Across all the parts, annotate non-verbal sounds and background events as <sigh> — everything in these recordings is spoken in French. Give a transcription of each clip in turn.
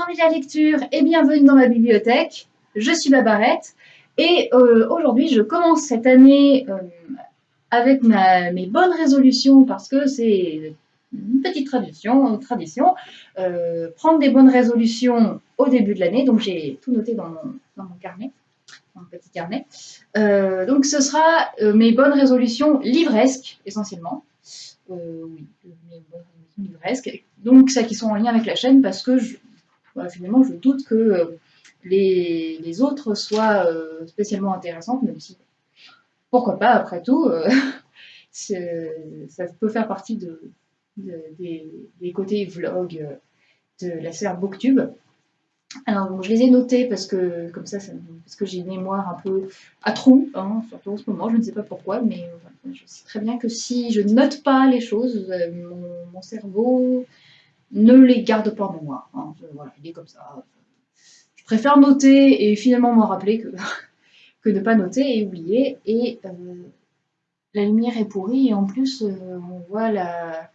envie de la lecture et bienvenue dans ma bibliothèque. Je suis Babarette et euh, aujourd'hui je commence cette année euh, avec mes bonnes résolutions parce que c'est une petite tradition, tradition euh, prendre des bonnes résolutions au début de l'année. Donc j'ai tout noté dans mon, carnet, dans mon petit carnet. donc ce sera mes bonnes résolutions livresques essentiellement. oui, mes bonnes résolutions livresques. Donc celles qui sont en lien avec la chaîne parce que je, finalement, je doute que euh, les, autres soient euh, spécialement intéressantes, même si, pourquoi pas, après tout, euh, <laughs> ça peut faire partie de, des, côtés vlog de la sphère Booktube. Alors, je les ai notés parce que, comme ça, parce que j'ai une mémoire un peu à trous, hein, surtout en ce moment, je ne sais pas pourquoi, mais je sais très bien que si je note pas les choses, mon cerveau ne les garde pas en moi. Hein. voilà, il est comme ça. Je préfère noter et finalement m'en rappeler <laughs> que, ne pas noter et oublier. Et euh, la lumière est pourrie et en plus euh, on voit, la,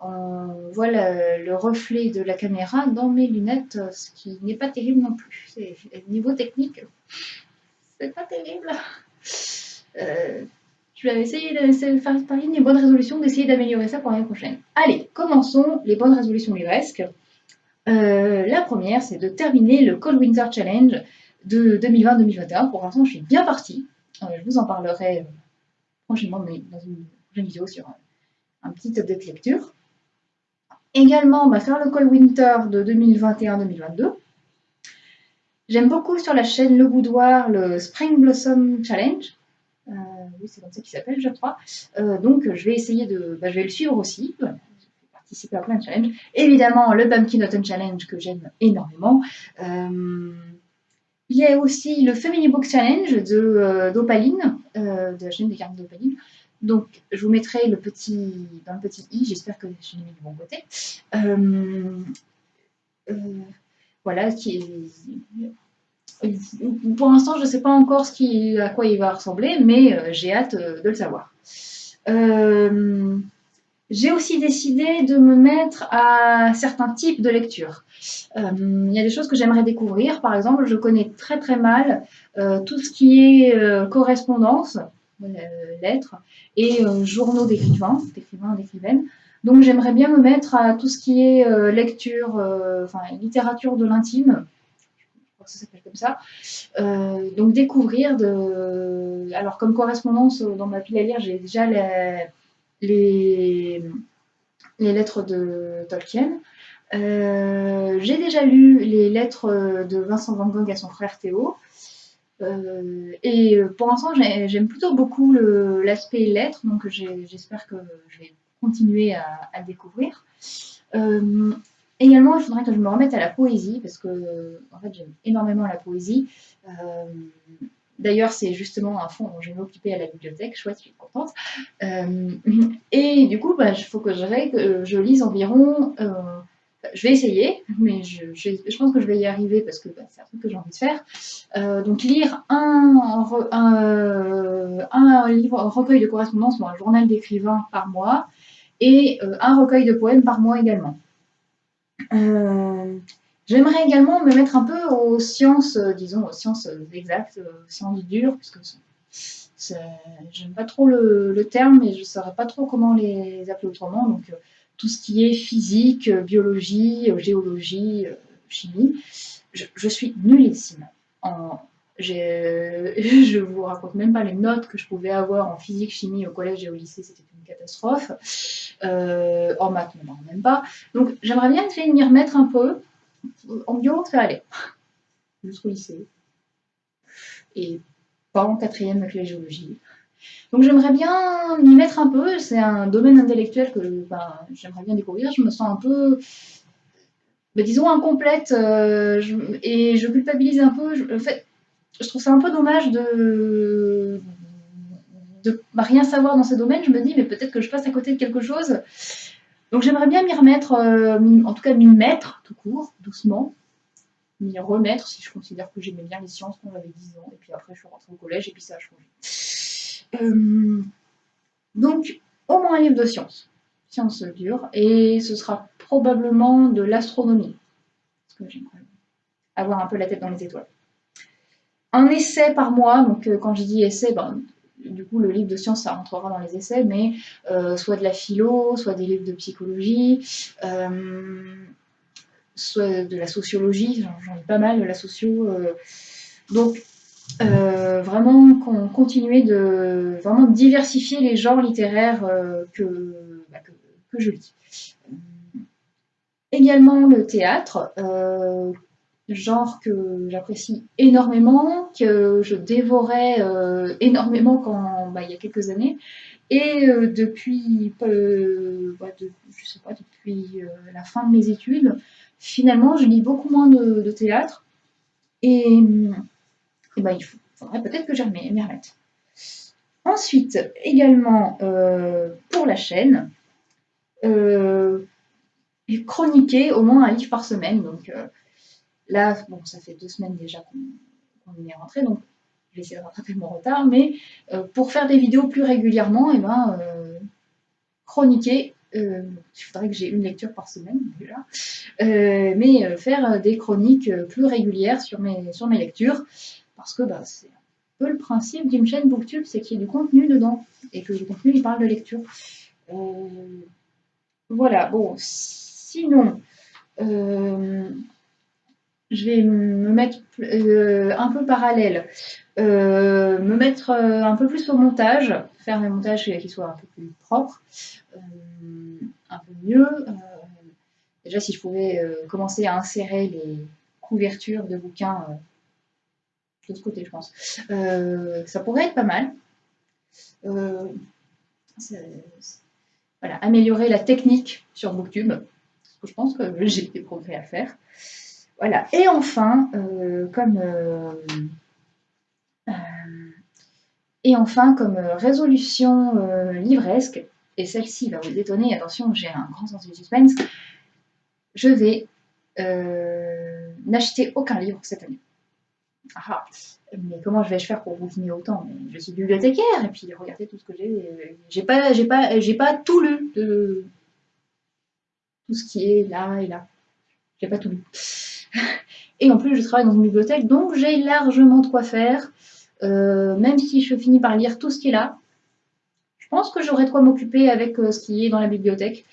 on voit le reflet de la caméra dans mes lunettes, ce qui n'est pas terrible non plus. Niveau technique, <laughs> c'est pas terrible. Euh, je vais essayer de faire parler des bonnes résolutions, d'essayer d'améliorer ça pour l'année prochaine. Allez, commençons les bonnes résolutions livresques. Euh, la première, c'est de terminer le Cold Winter Challenge de 2020-2021. Pour l'instant, je suis bien partie. Euh, je vous en parlerai euh, prochainement dans une prochaine vidéo sur un, petit update lecture. Également, faire le Cold Winter de 2021-2022. J'aime beaucoup sur la chaîne Le Boudoir le Spring Blossom Challenge oui, c'est comme ça qu'il s'appelle, je crois. Euh, donc, je vais essayer de, bah, je vais le suivre aussi. Je vais participer à plein de challenges. Évidemment, le Bumpkin Autumn Challenge que j'aime énormément. Euh, il y a aussi le Family Book Challenge de euh, d'Opaline, de la chaîne des cartes d'Opaline. Donc, je vous mettrai le petit, le petit i, j'espère que je l'ai mis du bon côté. voilà, qui est, pour l'instant, je ne sais pas encore à quoi il va ressembler, mais euh, j'ai hâte euh, de le savoir. Euh, j'ai aussi décidé de me mettre à certains types de lecture. Il y a des choses que j'aimerais découvrir. Par exemple, je connais très très mal tout ce qui est correspondance, lettres, et journaux d'écrivains, d'écrivains, d'écrivaines. Donc j'aimerais bien me mettre à tout ce qui est lecture, enfin littérature de l'intime, ça s'appelle comme ça. Euh, donc découvrir, de... alors comme correspondance dans ma pile à lire, j'ai déjà les, lettres de Tolkien. Euh, j'ai déjà lu les lettres de Vincent Van Gogh à son frère Théo. Euh, et pour l'instant, j'aime plutôt beaucoup l'aspect lettres, donc j'espère que je vais continuer à découvrir. Également, il faudrait que je me remette à la poésie, parce que en fait, j'aime énormément la poésie. Euh, d'ailleurs, c'est justement un fonds dont je vais m'occuper à la bibliothèque, chouette, je suis contente. Euh, et du coup, bah, il faut que je, lise environ, euh, je vais essayer, mais je, pense que je vais y arriver parce que bah, c'est un truc que j'ai envie de faire. donc lire un, livre, un recueil de correspondance un journal d'écrivain par mois et un recueil de poèmes par mois également. Euh, j'aimerais également me mettre un peu aux sciences, euh, disons, aux sciences exactes, aux sciences dures, puisque j'aime pas trop le, terme et je ne saurais pas trop comment les appeler autrement. Donc, euh, tout ce qui est physique, biologie, géologie, chimie, je, suis nullissime. En, <laughs> je vous raconte même pas les notes que je pouvais avoir en physique, chimie au collège et au lycée, c'était une catastrophe. Euh, en maths, non, même pas. Donc j'aimerais bien essayer de m'y remettre un peu. En bio, ça allait. <laughs> Jusqu'au lycée. Et pas en quatrième avec la géologie. Donc j'aimerais bien m'y mettre un peu. C'est un domaine intellectuel que ben, j'aimerais bien découvrir. Je me sens un peu, ben, disons, incomplète. Euh, et je culpabilise un peu. Je, fait, je trouve ça un peu dommage de de rien savoir dans ce domaine, je me dis, mais peut-être que je passe à côté de quelque chose. Donc j'aimerais bien m'y remettre, euh, en tout cas m'y mettre tout court, doucement, m'y remettre si je considère que j'aimais bien les sciences quand j'avais 10 ans, et puis après je suis rentrée au collège et puis ça a changé. Euh, donc au moins un livre de sciences, sciences dures, et ce sera probablement de l'astronomie. Parce que j'aimerais avoir un peu la tête dans les étoiles. Un essai par mois, donc euh, quand je dis essai, ben, du coup le livre de science ça rentrera dans les essais, mais euh, soit de la philo, soit des livres de psychologie, soit de la sociologie, j'en ai pas mal de la socio. donc vraiment continuer de vraiment diversifier les genres littéraires que, bah, que, je lis. Également le théâtre, euh, genre que j'apprécie énormément, que je dévorais euh, énormément quand, bah, il y a quelques années. Et euh, depuis, bah, je sais pas, depuis la fin de mes études, finalement, je lis beaucoup moins de, théâtre. Et, bah, il faudrait peut-être que j'y remette. Ensuite, également pour la chaîne, chroniquer au moins un livre par semaine. Donc euh, là, bon, ça fait deux semaines déjà qu'on est rentré, donc je vais essayer de rattraper mon retard. Mais euh, pour faire des vidéos plus régulièrement, et eh ben, euh, chroniquer, il faudrait que j'ai une lecture par semaine mais faire des chroniques plus régulières sur mes, lectures, parce que bah, c'est un peu le principe d'une chaîne Booktube, c'est qu'il y ait du contenu dedans, et que le contenu, il parle de lecture. voilà, bon, Sinon, euh, je vais me mettre euh, un peu parallèle, euh, me mettre un peu plus au montage, faire mes montages qui soient un peu plus propres, un peu mieux. déjà, si je pouvais commencer à insérer les couvertures de bouquins de ce côté, je pense, ça pourrait être pas mal. voilà, améliorer la technique sur Booktube je pense que j'ai des progrès à faire. Voilà. Et enfin, euh, comme euh, euh, et enfin comme résolution livresque, et celle-ci va vous étonner, attention, j'ai un grand sens du suspense, je vais n'acheter aucun livre cette année. Ah, mais comment je vais faire pour bouquiner autant? Je suis bibliothécaire et puis regardez tout ce que j'ai. J'ai pas, j'ai pas, j'ai pas tout lu de, tout ce qui est là et là. J'ai pas tout lu. <laughs> Et en plus, je travaille dans une bibliothèque, donc j'ai largement de quoi faire. Euh, même si je finis par lire tout ce qui est là, je pense que j'aurai de quoi m'occuper avec euh, ce qui est dans la bibliothèque.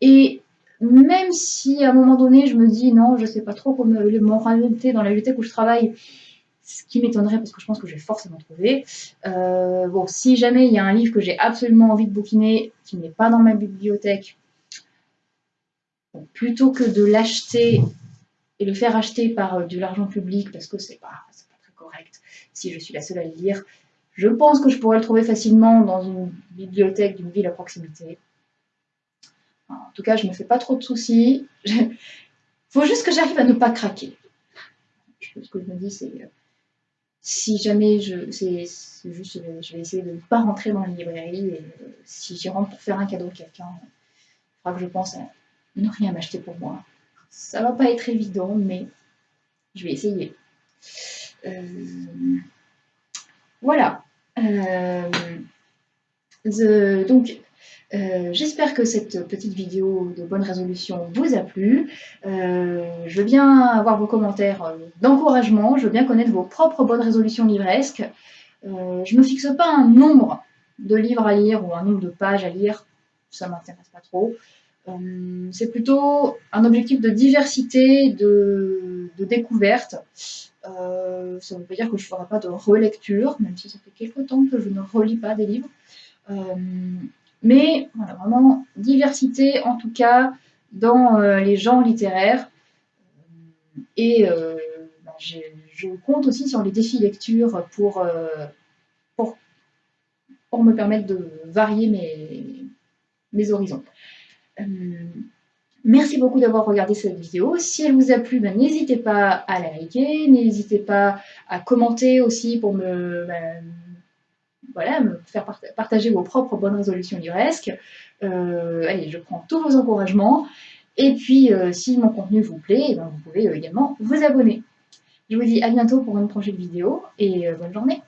Et même si à un moment donné, je me dis non, je sais pas trop comment m'orienter dans la bibliothèque où je travaille, ce qui m'étonnerait parce que je pense que je vais forcément trouver. Euh, bon, si jamais il y a un livre que j'ai absolument envie de bouquiner qui n'est pas dans ma bibliothèque, plutôt que de l'acheter et le faire acheter par euh, de l'argent public parce que c'est pas, pas très correct si je suis la seule à le lire, je pense que je pourrais le trouver facilement dans une bibliothèque d'une ville à proximité. En tout cas, je ne me fais pas trop de soucis. Il faut juste que j'arrive à ne pas craquer. Ce que je me dis, c'est euh, si jamais je. C'est juste, je vais essayer de ne pas rentrer dans la librairie et euh, si j'y rentre pour faire un cadeau à quelqu'un, il faudra que je pense à ne rien m'acheter pour moi. Ça va pas être évident, mais je vais essayer. Euh, voilà. Euh, donc, euh, j'espère que cette petite vidéo de bonne résolution vous a plu. je veux bien avoir vos commentaires d'encouragement, je veux bien connaître vos propres bonnes résolutions livresques. je ne me fixe pas un nombre de livres à lire ou un nombre de pages à lire, ça m'intéresse pas trop. Euh, c'est plutôt un objectif de diversité, de, découverte. Euh, ça ne veut pas dire que je ne ferai pas de relecture, même si ça fait quelques temps que je ne relis pas des livres. Euh, mais vraiment diversité en tout cas dans les genres littéraires. Et bah, je compte aussi sur les défis lecture pour, me permettre de varier mes horizons. Euh, merci beaucoup d'avoir regardé cette vidéo. Si elle vous a plu, ben, n'hésitez pas à la liker, n'hésitez pas à commenter aussi pour me, ben, voilà, me faire partager vos propres bonnes résolutions livresques. Euh, allez, je prends tous vos encouragements. Et puis, euh, si mon contenu vous plaît, eh ben, vous pouvez également vous abonner. Je vous dis à bientôt pour une prochaine vidéo et bonne journée